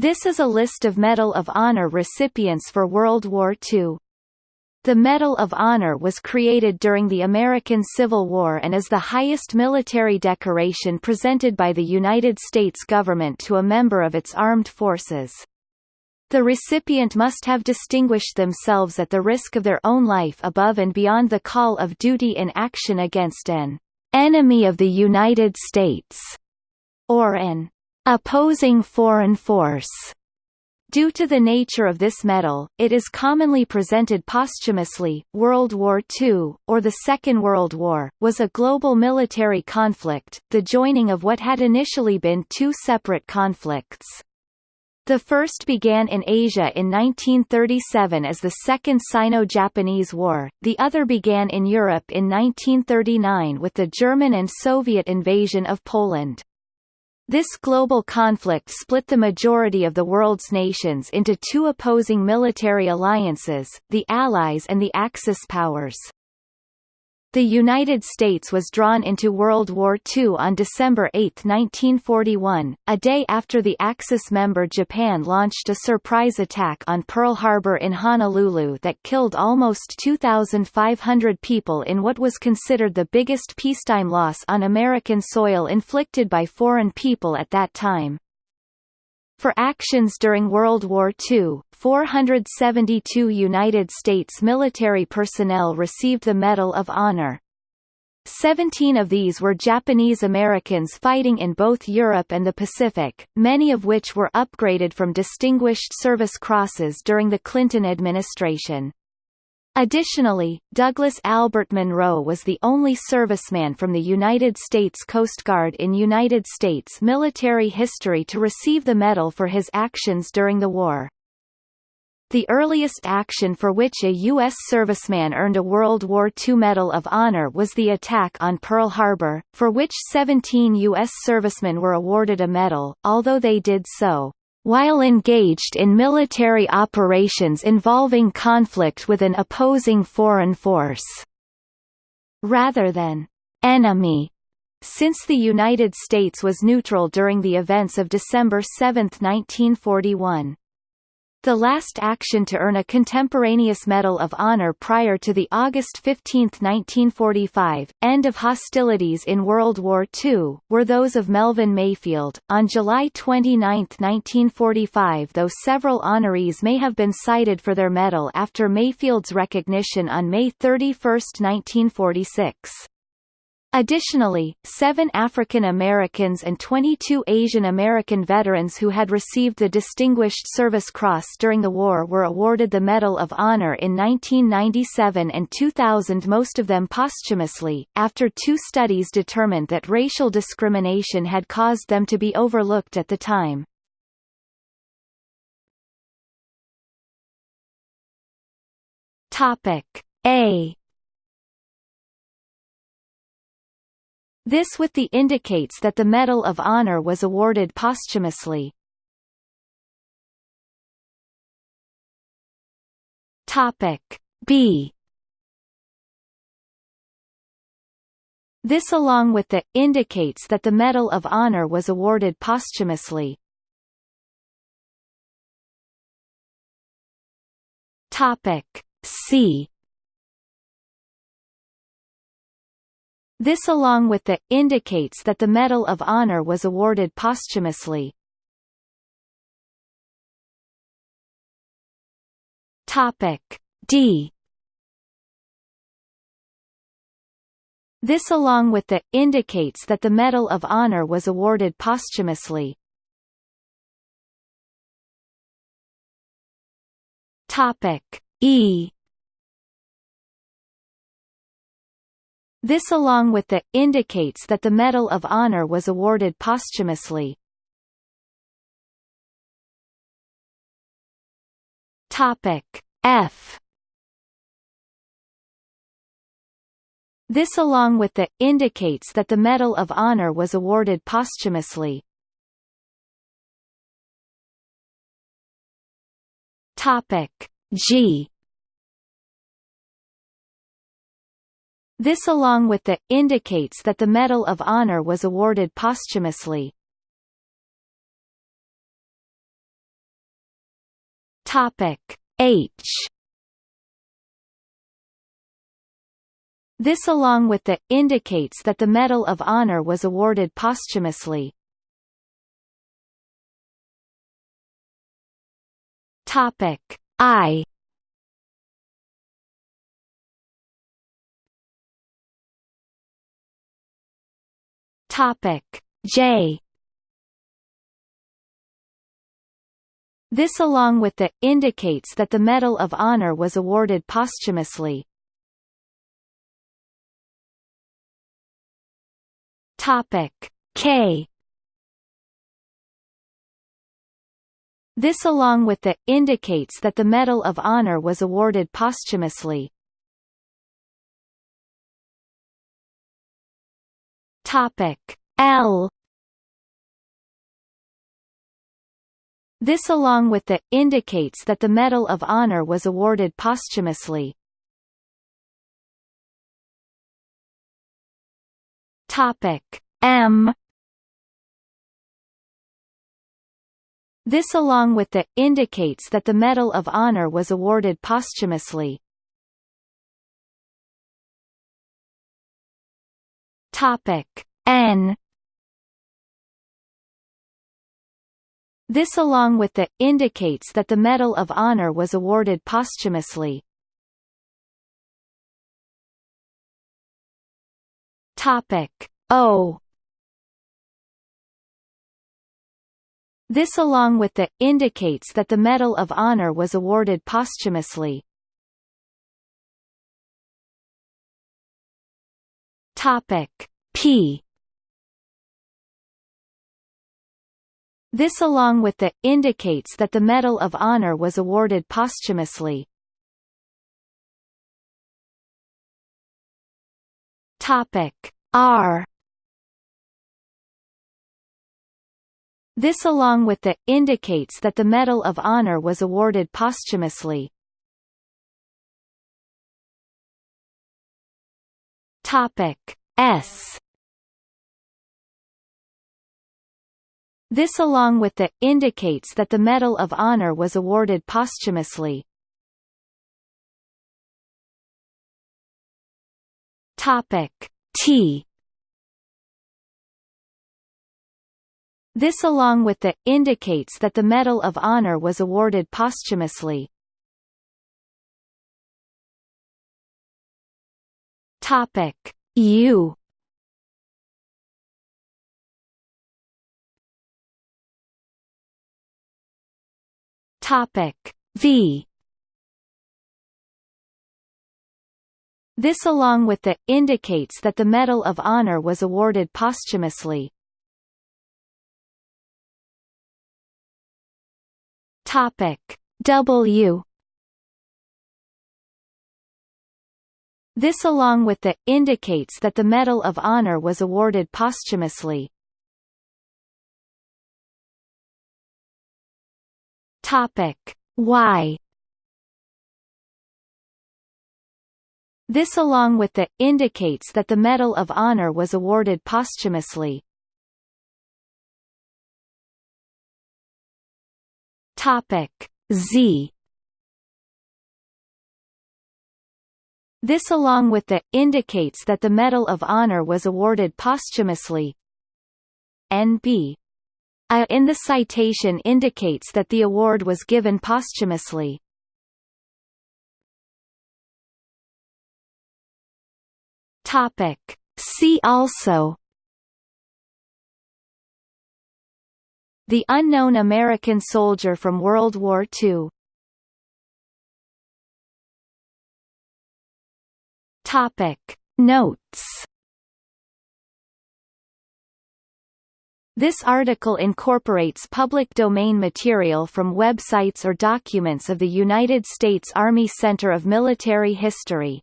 This is a list of Medal of Honor recipients for World War II. The Medal of Honor was created during the American Civil War and is the highest military decoration presented by the United States government to a member of its armed forces. The recipient must have distinguished themselves at the risk of their own life above and beyond the call of duty in action against an enemy of the United States, or an opposing foreign force. Due to the nature of this medal, it is commonly presented posthumously. World War II, or the Second World War, was a global military conflict, the joining of what had initially been two separate conflicts. The first began in Asia in 1937 as the Second Sino-Japanese War, the other began in Europe in 1939 with the German and Soviet invasion of Poland. This global conflict split the majority of the world's nations into two opposing military alliances, the Allies and the Axis powers. The United States was drawn into World War II on December 8, 1941, a day after the Axis member Japan launched a surprise attack on Pearl Harbor in Honolulu that killed almost 2,500 people in what was considered the biggest peacetime loss on American soil inflicted by foreign people at that time. For actions during World War II, 472 United States military personnel received the Medal of Honor. Seventeen of these were Japanese Americans fighting in both Europe and the Pacific, many of which were upgraded from Distinguished Service Crosses during the Clinton administration. Additionally, Douglas Albert Munro was the only serviceman from the United States Coast Guard in United States military history to receive the medal for his actions during the war. The earliest action for which a U.S. serviceman earned a World War II Medal of Honor was the attack on Pearl Harbor, for which 17 U.S. servicemen were awarded a medal, although they did so while engaged in military operations involving conflict with an opposing foreign force, rather than enemy, since the United States was neutral during the events of December 7, 1941. The last action to earn a contemporaneous Medal of Honor prior to the August 15, 1945, end of hostilities in World War II, were those of Melvin Mayfield. On July 29, 1945 though several honorees may have been cited for their medal after Mayfield's recognition on May 31, 1946. Additionally, seven African Americans and 22 Asian American veterans who had received the Distinguished Service Cross during the war were awarded the Medal of Honor in 1997 and 2000 most of them posthumously, after two studies determined that racial discrimination had caused them to be overlooked at the time. A This with the indicates that the Medal of Honor was awarded posthumously. Topic B This along with the, indicates that the Medal of Honor was awarded posthumously. Topic C This along with the, indicates that the Medal of Honor was awarded posthumously. D This along with the, indicates that the Medal of Honor was awarded posthumously. Topic E This along with the, indicates that the Medal of Honor was awarded posthumously. F This along with the, indicates that the Medal of Honor was awarded posthumously. Topic G This along with the, indicates that the Medal of Honor was awarded posthumously. H This along with the, indicates that the Medal of Honor was awarded posthumously. Topic I Topic J This along with the, indicates that the Medal of Honor was awarded posthumously. Topic K This along with the, indicates that the Medal of Honor was awarded posthumously. Topic L This along with the, indicates that the Medal of Honor was awarded posthumously. Topic M This along with the, indicates that the Medal of Honor was awarded posthumously. Topic N This along with the, indicates that the Medal of Honor was awarded posthumously. Topic O This along with the, indicates that the Medal of Honor was awarded posthumously. Topic P. This along with the, indicates that the Medal of Honor was awarded posthumously. R. This along with the, indicates that the Medal of Honor was awarded posthumously. Topic. S This along with the, indicates that the Medal of Honor was awarded posthumously. Topic T This along with the, indicates that the Medal of Honor was awarded posthumously. Topic U Topic V This along with the, indicates that the Medal of Honor was awarded posthumously. Topic W This along with the, indicates that the Medal of Honor was awarded posthumously. Topic. Y This along with the, indicates that the Medal of Honor was awarded posthumously. Topic. Z. This along with the, indicates that the Medal of Honor was awarded posthumously. NB in the citation indicates that the award was given posthumously. Topic. See also. The Unknown American Soldier from World War II Topic. Notes This article incorporates public domain material from websites or documents of the United States Army Center of Military History.